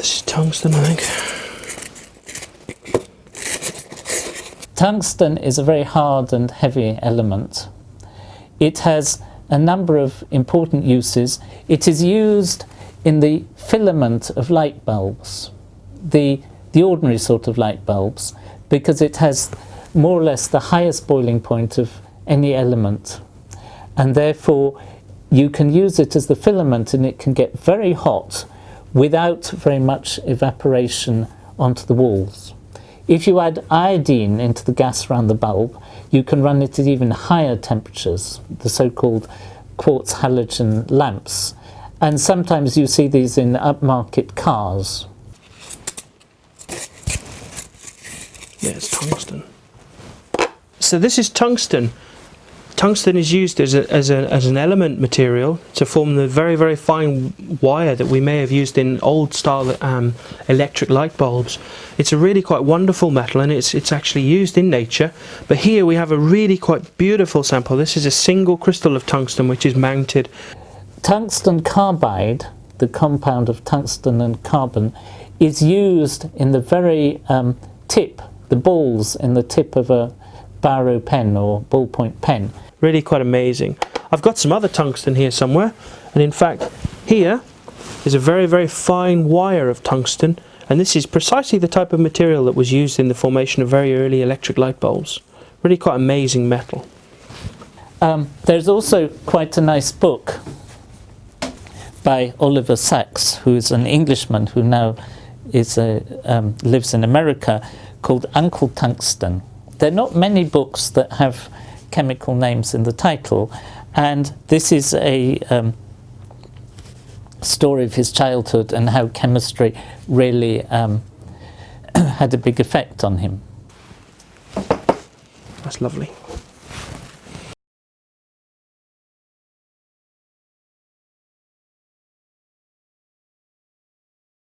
This is tungsten, I think. Tungsten is a very hard and heavy element. It has a number of important uses. It is used in the filament of light bulbs, the, the ordinary sort of light bulbs, because it has more or less the highest boiling point of any element. And therefore, you can use it as the filament and it can get very hot without very much evaporation onto the walls. If you add iodine into the gas around the bulb, you can run it at even higher temperatures, the so-called quartz halogen lamps. And sometimes you see these in upmarket cars. Yeah, it's tungsten. So this is tungsten. Tungsten is used as, a, as, a, as an element material to form the very, very fine wire that we may have used in old style um, electric light bulbs. It's a really quite wonderful metal and it's, it's actually used in nature. But here we have a really quite beautiful sample. This is a single crystal of tungsten which is mounted. Tungsten carbide, the compound of tungsten and carbon, is used in the very um, tip, the balls in the tip of a biro pen or ballpoint pen. Really quite amazing. I've got some other tungsten here somewhere and in fact here is a very very fine wire of tungsten and this is precisely the type of material that was used in the formation of very early electric light bulbs. Really quite amazing metal. Um, there's also quite a nice book by Oliver Sacks, who's an Englishman who now is a, um, lives in America, called Uncle Tungsten. There are not many books that have chemical names in the title, and this is a um, story of his childhood and how chemistry really um, had a big effect on him. That's lovely.